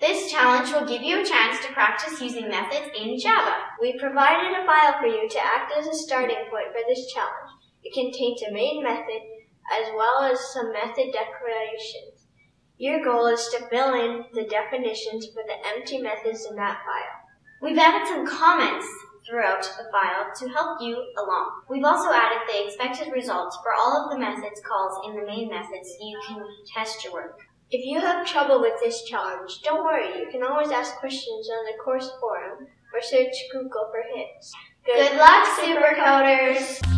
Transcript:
This challenge will give you a chance to practice using methods in Java. We provided a file for you to act as a starting point for this challenge. It contains a main method as well as some method declarations. Your goal is to fill in the definitions for the empty methods in that file. We've added some comments throughout the file to help you along. We've also added the expected results for all of the methods calls in the main method so you can test your work. If you have trouble with this challenge, don't worry. You can always ask questions on the course forum or search Google for hints. Good luck, Supercoders!